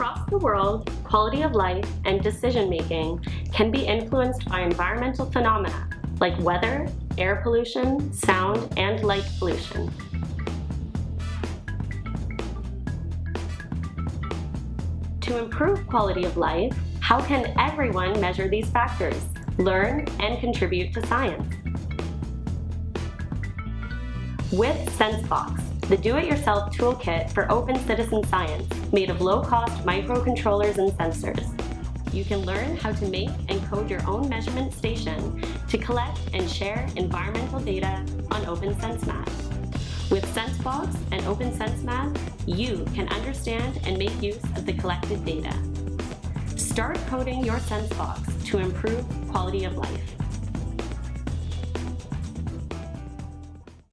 Across the world, quality of life and decision-making can be influenced by environmental phenomena like weather, air pollution, sound, and light pollution. To improve quality of life, how can everyone measure these factors, learn, and contribute to science? With SenseBox, the do-it-yourself toolkit for open citizen science made of low-cost microcontrollers and sensors. You can learn how to make and code your own measurement station to collect and share environmental data on OpenSenseMap. With SenseBox and OpenSenseMap, you can understand and make use of the collected data. Start coding your SenseBox to improve quality of life.